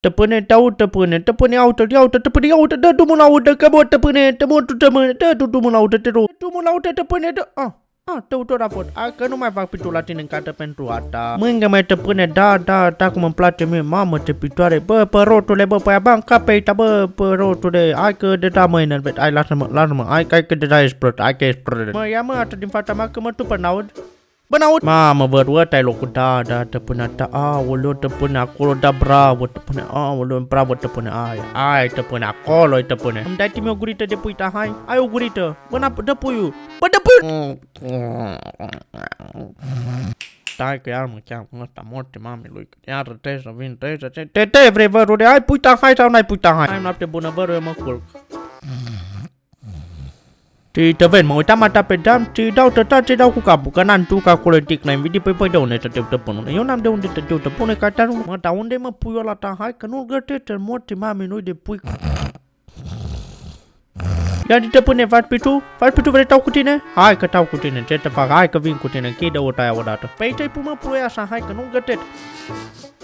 Tăpâne, te aud, tăpâne, tăpâne, aută, ia uite, tăpâne, ia uite, dă drumul la ută, că mă, tăpâne, te mă, tu, tăpâne, dă tu drumul la ută, te rog, drumul la ută, tăpâne, dă, ah. Ah, tău tot a fost. Hai că nu mai fac pitul la tine în carte pentru asta. Mângă mai tăpâne, da, da, da, cum îmi place mie, mamă, ce pitoare. Bă, pe rotule, bă, pe aia, bă, în cap pe aici, bă, pe rotule. Hai că de da mă enervet. Hai, lasă-mă, lasă-mă. Hai, hai că de da ești prot, hai că ești prot. Mă, ia mă, atât din fața mea că mă tupă, n-aud. Bă, n-aud. Mamă, vă ăsta e locul, da, da, te pune, da, aoleu, te pune acolo, da, bravo, te pune, aoleu, bravo, te pune, aia, aia, te pune acolo, te pune. Îmi dai o gurită de pui, da, hai, ai o gurită, bă, n dă puiul, bă, dă puiul. Stai că iar mă cheamă ăsta, morte mami lui, iar trebuie să vin, trebuie să... Te, te, vrei, vărule, ai puita, hai sau n-ai puita, hai. Hai noapte bună, vărule, mă culc. Și te vezi, mă uitam ata pe dam și dau tăta ce dau cu capul, că n-am tu că acolo e tic, n-ai păi păi de unde să te uite până Eu n-am de unde să te uite până, că ta nu... Mă, dar unde mă pui ăla ta? Hai că nu-l gătește, morți mami lui de pui. Ia te pune, faci pe tu? Faci pe tu, vrei tau cu tine? Hai că tau cu tine, ce te fac? Hai că vin cu tine, închide o aia odată. Păi te-ai pun mă pui așa, hai că nu-l gătești.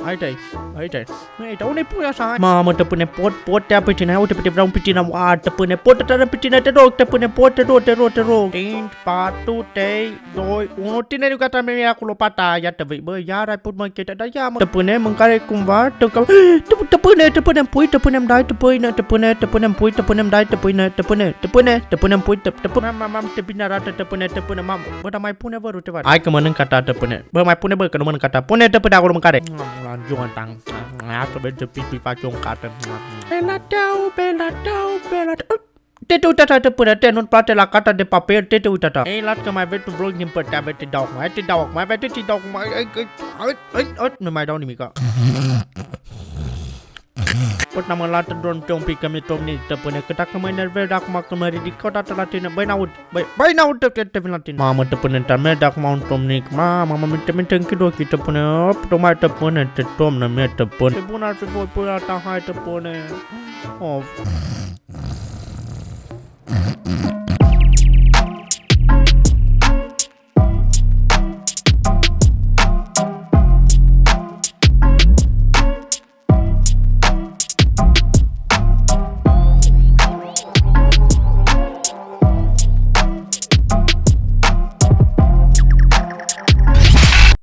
Hai dai, hai dai. Hai dai, unde pui așa? Hai. Mamă, te pune pot, pot te apă tine. Uite, te vreau un picină. A, te pune pot, te pe tine, te rog, te pune pot, te rog, te rog, te rog. 5, 4, 3, 2, 1. Tineriul gata mi acolo pata. Ia te vei, bă, iar ai put mă închete, dar ia mă. Te pune mâncare cumva, te te, te pune, te punem pui, te punem dai, te pune, te pune, te punem pui, te punem dai, te pune, te pune, te pune, te punem pui, te, te pune, mamă, te bine arată, te pune, te pune, mamă. Bă, dar mai pune vă te Hai că mănâncă ta, te pune. Bă, mai pune, bă, că nu mănâncă ta. Pune, te pune acolo mâncare. La Jonathan. Asta merge pipi face un carte. Bela tău, bela tău, bela tău. Te te uita te până te nu-ți place la carta de papier, te te uita ta. Ei, las că mai vezi un vlog din partea mea, te dau mai, te dau mai, te te dau mai, ai, ai, ai, ai, nu mai dau nimica. Tot n-am luat pe un pic că mi-e tomnită până că dacă mă enervez acum că mă ridic odată la tine. Băi, n-aud, băi, băi, n-aud că te vin la tine. Mamă, tăpâne, te-am mers acum un tomnic. Mamă, mă minte, minte, închid ochii, tăpâne. Op, tu mai tăpâne, te tomnă, mie tăpâne. Ce bun ar fi voi până ta, hai tăpâne. Of.